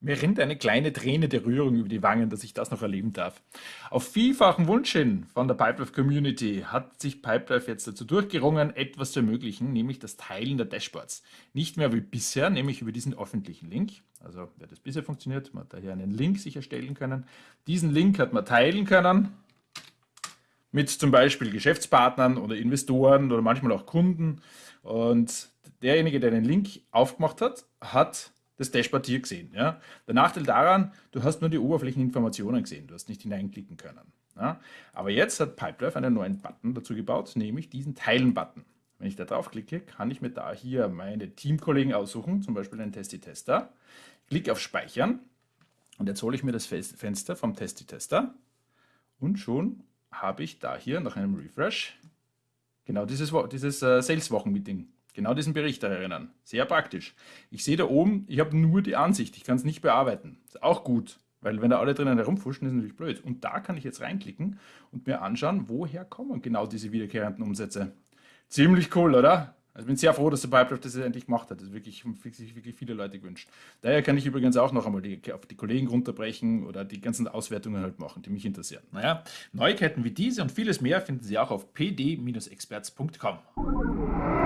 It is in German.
Mir rennt eine kleine Träne der Rührung über die Wangen, dass ich das noch erleben darf. Auf vielfachen Wunsch hin von der Pipelife Community hat sich Pipelife jetzt dazu durchgerungen, etwas zu ermöglichen, nämlich das Teilen der Dashboards. Nicht mehr wie bisher, nämlich über diesen öffentlichen Link. Also, wer das bisher funktioniert, man hat daher einen Link sich erstellen können. Diesen Link hat man teilen können mit zum Beispiel Geschäftspartnern oder Investoren oder manchmal auch Kunden. Und derjenige, der den Link aufgemacht hat, hat das Dashboard hier gesehen. Ja? Der Nachteil daran, du hast nur die Oberflächeninformationen gesehen, du hast nicht hineinklicken können. Ja? Aber jetzt hat Pipelife einen neuen Button dazu gebaut, nämlich diesen Teilen-Button. Wenn ich da drauf klicke, kann ich mir da hier meine Teamkollegen aussuchen, zum Beispiel den Testi-Tester. Klicke auf Speichern und jetzt hole ich mir das Fenster vom Testi-Tester und schon habe ich da hier nach einem Refresh genau dieses, dieses äh, Sales-Wochen-Meeting genau diesen Bericht erinnern. Sehr praktisch. Ich sehe da oben, ich habe nur die Ansicht, ich kann es nicht bearbeiten. Ist auch gut, weil wenn da alle drinnen herumfuschen, ist natürlich blöd. Und da kann ich jetzt reinklicken und mir anschauen, woher kommen genau diese wiederkehrenden Umsätze. Ziemlich cool, oder? Also ich bin sehr froh, dass der Pipelife das endlich gemacht hat. Das wirklich, sich wirklich viele Leute gewünscht. Daher kann ich übrigens auch noch einmal die, auf die Kollegen runterbrechen oder die ganzen Auswertungen halt machen, die mich interessieren. Naja, Neuigkeiten wie diese und vieles mehr finden Sie auch auf pd-experts.com.